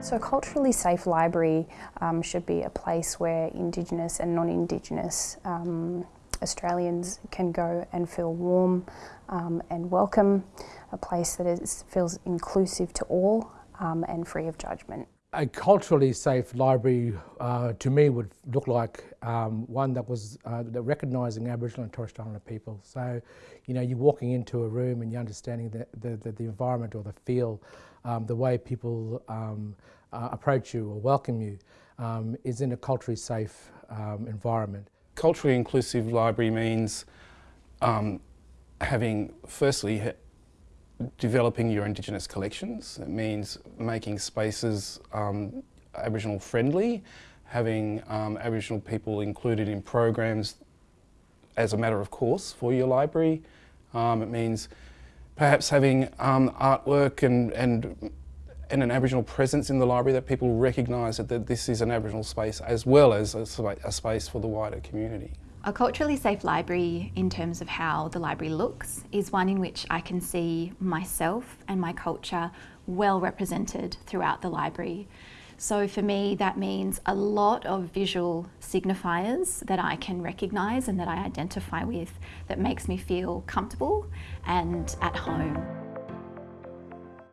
So a culturally safe library um, should be a place where Indigenous and non-Indigenous um, Australians can go and feel warm um, and welcome, a place that is, feels inclusive to all um, and free of judgment. A culturally safe library uh, to me would look like um, one that was uh, recognising Aboriginal and Torres Strait Islander people. So, you know, you're walking into a room and you're understanding the, the, the, the environment or the feel, um, the way people um, uh, approach you or welcome you um, is in a culturally safe um, environment. Culturally inclusive library means um, having, firstly, developing your Indigenous collections. It means making spaces um, Aboriginal friendly, having um, Aboriginal people included in programs as a matter of course for your library. Um, it means perhaps having um, artwork and, and, and an Aboriginal presence in the library that people recognise that, that this is an Aboriginal space as well as a, a space for the wider community. A culturally safe library in terms of how the library looks is one in which I can see myself and my culture well represented throughout the library. So for me that means a lot of visual signifiers that I can recognise and that I identify with that makes me feel comfortable and at home.